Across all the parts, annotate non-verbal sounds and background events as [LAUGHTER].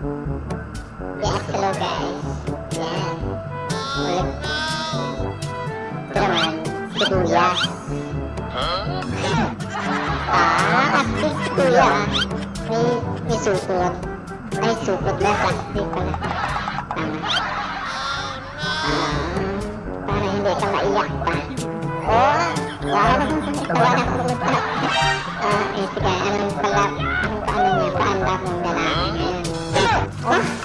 Biasa lo guys. Ito naman, si Kuya. Ah, astig si Kuya. ah. May, may sukot. Ay, sukot na. Plastic pala. Tama. Ah, para hindi ka maiyak pa. Oh, wow. Tawa na ako. Ah, eh, sige. Anong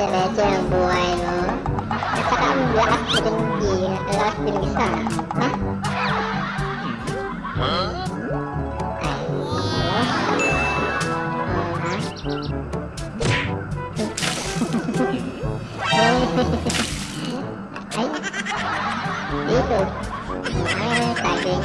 nagka-leche-leche ang buhay mo. At saka ang lakas ang lakas din isa. Ha? Ay, oh, ha? Ay, dito. Ay, saging.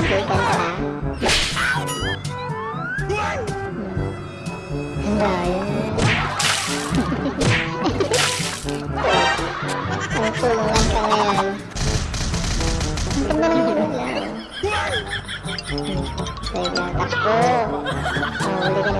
yan? Nagawa niya. Pag pumatik sa yan, gagawa. Ah, ayos ah. Kaibigan ka lang. Ang daya.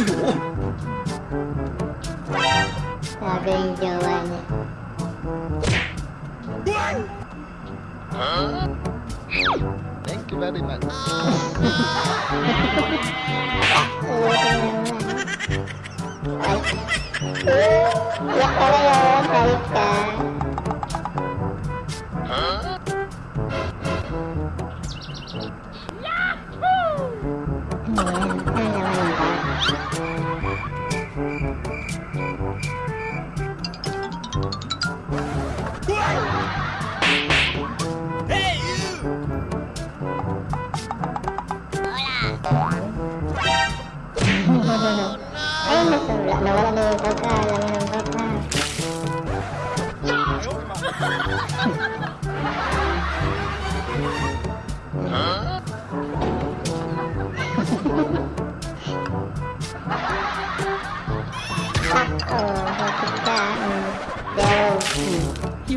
诶 [LAUGHS]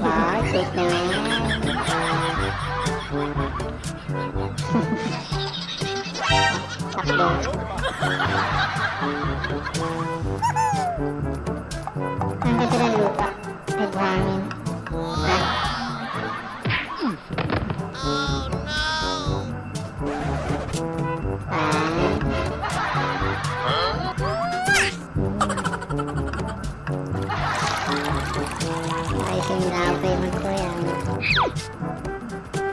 quá tuyệt vời sắp đồ Angkat terlalu pak Terbangin Nah